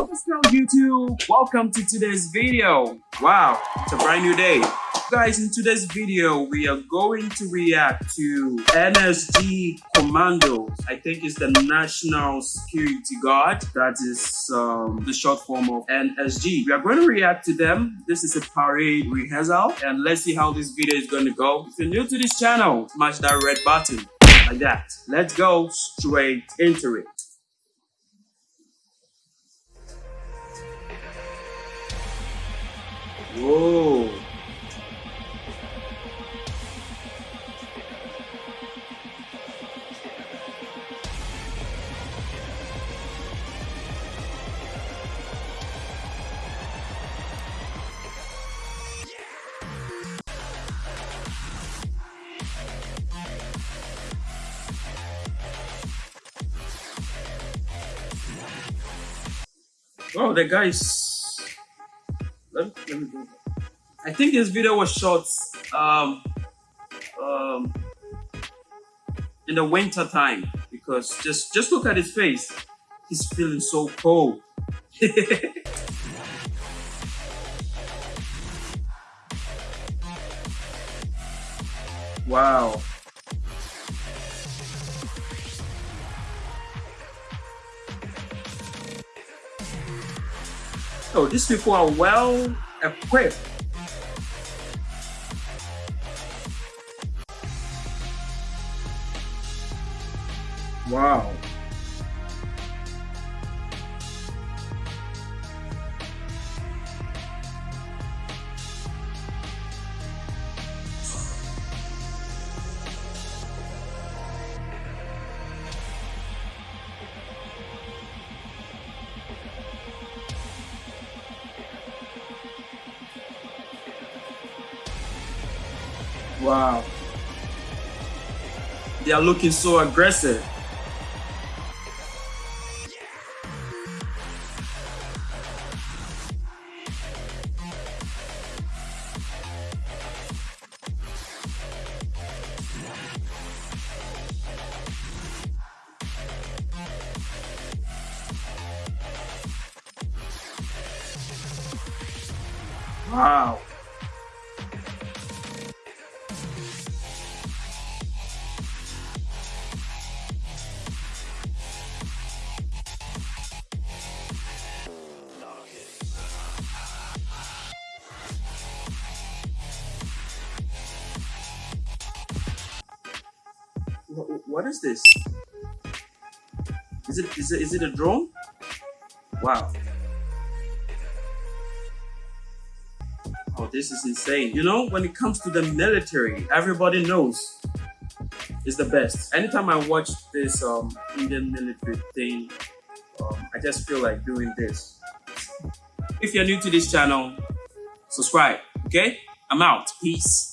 What's up YouTube? Welcome to today's video. Wow, it's a brand new day. Guys, in today's video, we are going to react to NSG Commandos. I think it's the National Security Guard. That is um, the short form of NSG. We are going to react to them. This is a parade rehearsal and let's see how this video is going to go. If you're new to this channel, smash that red button like that. Let's go straight into it. Whoa. Oh, the guys. Let me, let me. I think this video was shot um, um, in the winter time because just just look at his face. He's feeling so cold. wow. Oh, these people are well equipped. Wow. Wow. They are looking so aggressive. Wow. What is this? Is it is it is it a drone? Wow. Oh, this is insane. You know, when it comes to the military, everybody knows it's the best. Anytime I watch this um, Indian military thing, um, I just feel like doing this. If you're new to this channel, subscribe, okay? I'm out. Peace.